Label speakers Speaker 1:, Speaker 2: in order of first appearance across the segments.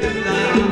Speaker 1: Tonight.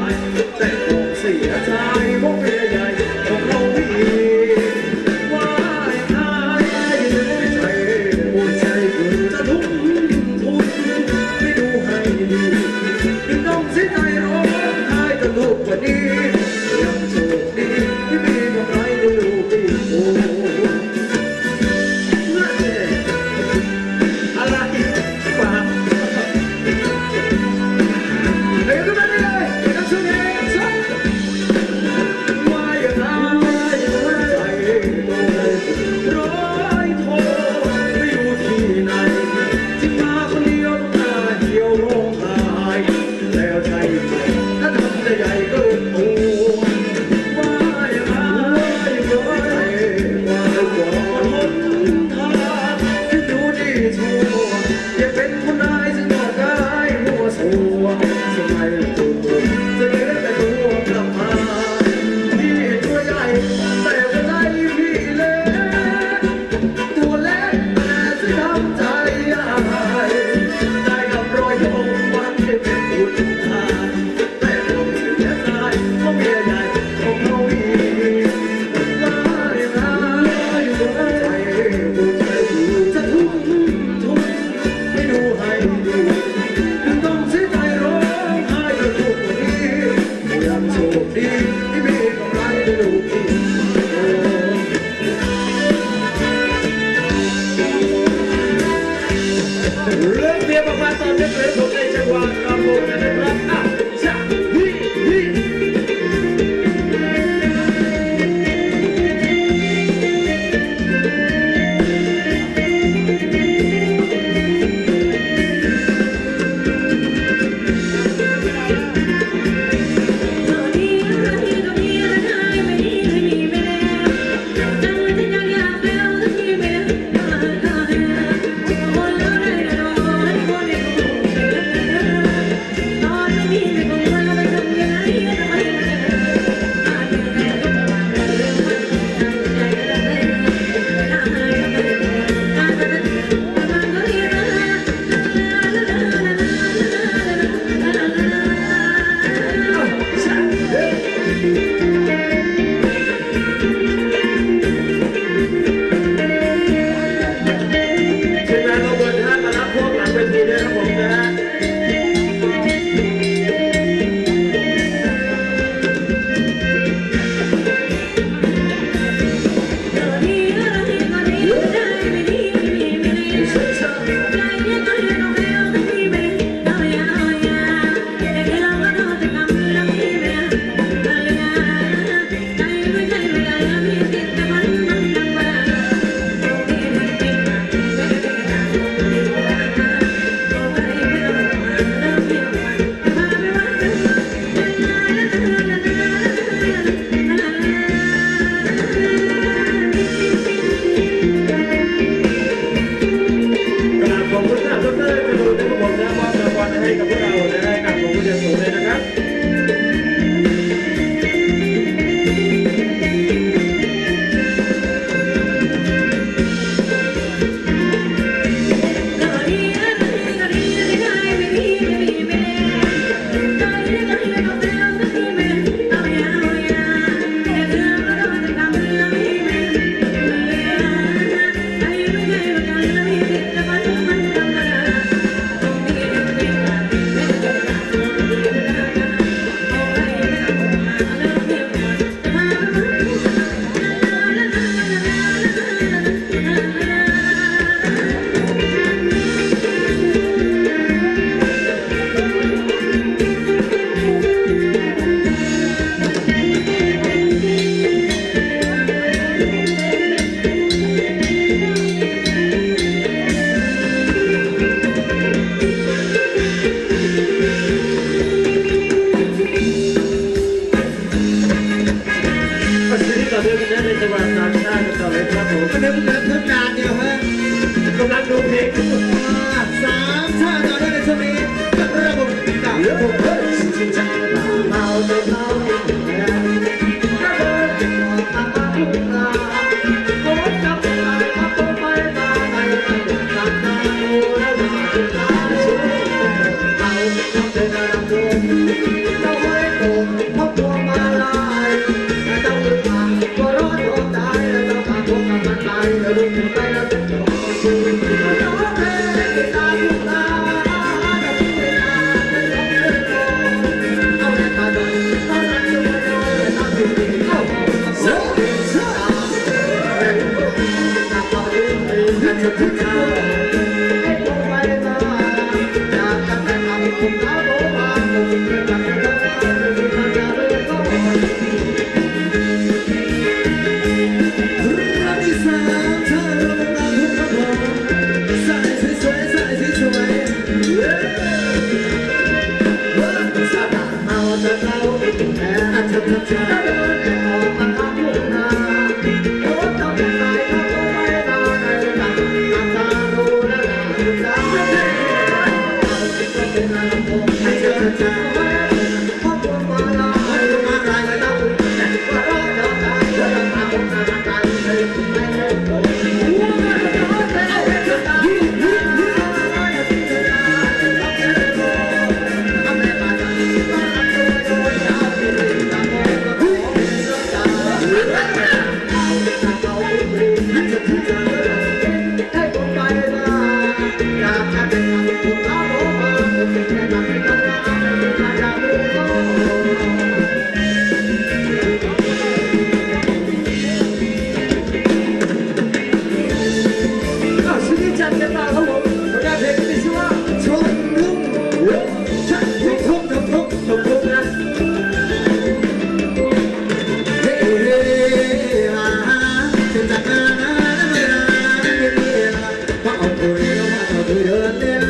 Speaker 1: có ông cười yêu mà thở cười đơn đêm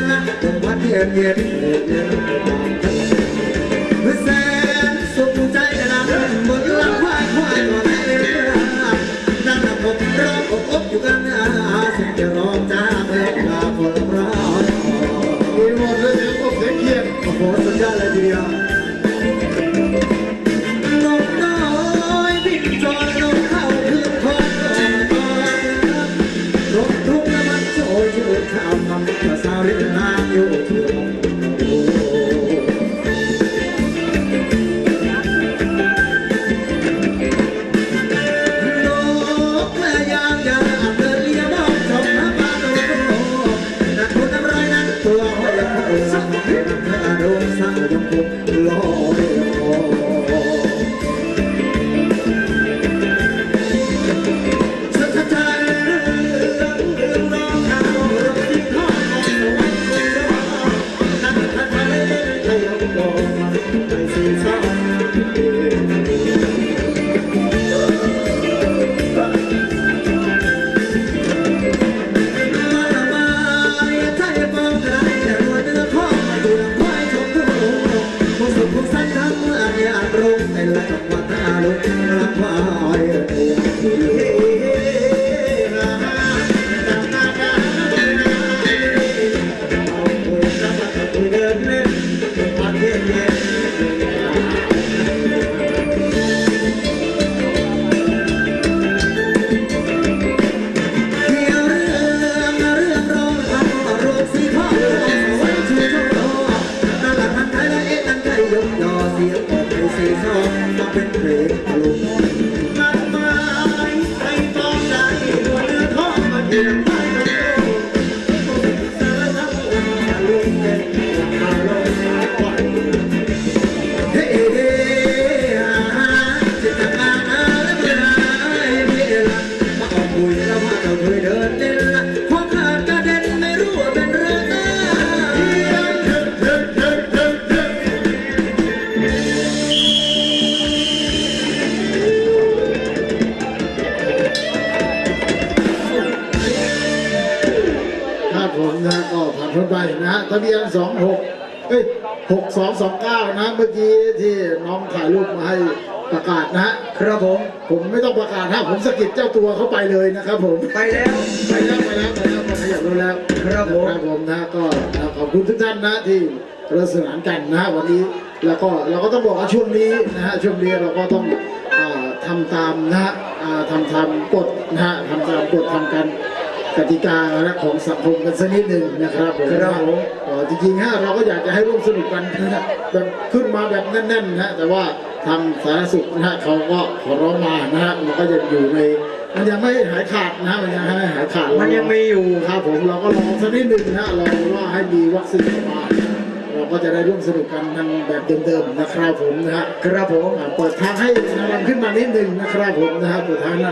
Speaker 1: Đồng mắt thiên nhiên Hứa xem xuống trái là làm đơn Một lắm khoai khoai của mẹ Đang là một rong ốp ốp chụp ăn Xin chờ rong cha mẹ là một rong Một lần nữa có thể kiên Một lần nữa là gì đó ไอ้แหลกมาตาลุกรักว่อ้อย นะฮะทะเบี
Speaker 2: ยน 26เอ้ย6229 นะ เมื่อกี้ที่น้องถ่ายรูปมาให้ประกาศนะ
Speaker 1: ครับผม
Speaker 2: ผมไม่ต้องประกาศถ้าผมสะกิดเจ้าตัวเข้าไปเลยนะครับผม
Speaker 1: ไปแล้ว
Speaker 2: ไปแล้วไปแล้วไปแล้วขยับรถแล้ว
Speaker 1: ครับผม
Speaker 2: ครับผมนะก็ขอบคุณทุกท่านนะที่ร่สนานกันนะวันนี้แล้วก็เราก็ต้องบอกว่าช่วงนี้นะฮะช่วงนี้เราก็ต้องทำตามนะฮะทำตามกฎนะฮะทำตามกฎทำกัน กติกานะของสังคมกันสักนิดหนึ่งนะครับผม
Speaker 1: ครับผม
Speaker 2: เอ่อจริงๆฮะเราก็อยากจะให้ร่วมสนุกกันนะฮะแบบขึ้นมาแบบแน่นๆนะฮะแต่ว่าทางสาธารณสุขนะฮะเขาก็ขอร้องมานะฮะมันก็ยังอยู่ในมันยังไม่หายขาดนะฮะมันยังไม่หายขาด
Speaker 1: มันยังมีอยู่
Speaker 2: ครับผมเราก็รอสักนิดหนึ่งนะรอว่าให้มีวัคซีนเข้ามาเราก็จะได้ร่วมสนุกกันทางแบบเดิมๆนะครับผมนะฮะ
Speaker 1: ครับผม
Speaker 2: อ่าเปิดทางให้นารำขึ้นมานิดหนึ่งนะครับผมนะฮะเปิดทางให้นารำ